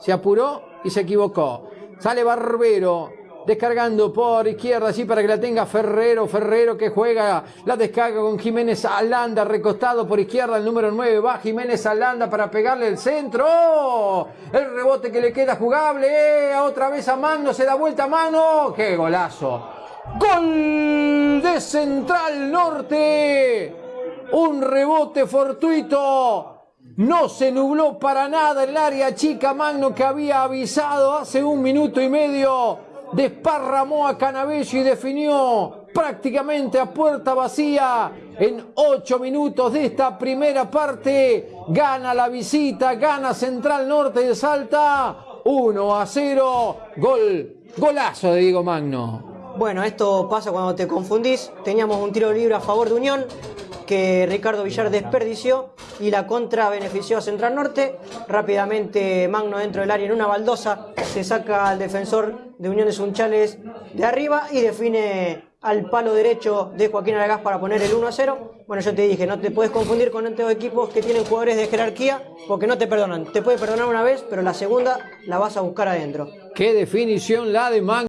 Se apuró y se equivocó. Sale Barbero, descargando por izquierda, así para que la tenga Ferrero, Ferrero que juega la descarga con Jiménez Alanda, recostado por izquierda, el número 9, va Jiménez Alanda para pegarle el centro, el rebote que le queda jugable, ¡Eh! otra vez a mano, se da vuelta a mano, qué golazo, gol de Central Norte, un rebote fortuito, no se nubló para nada el área chica Magno que había avisado hace un minuto y medio. Desparramó a Canabello y definió prácticamente a puerta vacía en ocho minutos de esta primera parte. Gana la visita, gana Central Norte de Salta. 1 a 0. Gol, golazo de Diego Magno. Bueno, esto pasa cuando te confundís. Teníamos un tiro libre a favor de Unión que Ricardo Villar desperdició y la contra benefició a Central Norte. Rápidamente Magno dentro del área en una baldosa se saca al defensor de Uniones Unchales de arriba y define al palo derecho de Joaquín Aragás para poner el 1 a 0. Bueno, yo te dije, no te puedes confundir con estos equipos que tienen jugadores de jerarquía porque no te perdonan. Te puede perdonar una vez, pero la segunda la vas a buscar adentro. Qué definición la de Magno.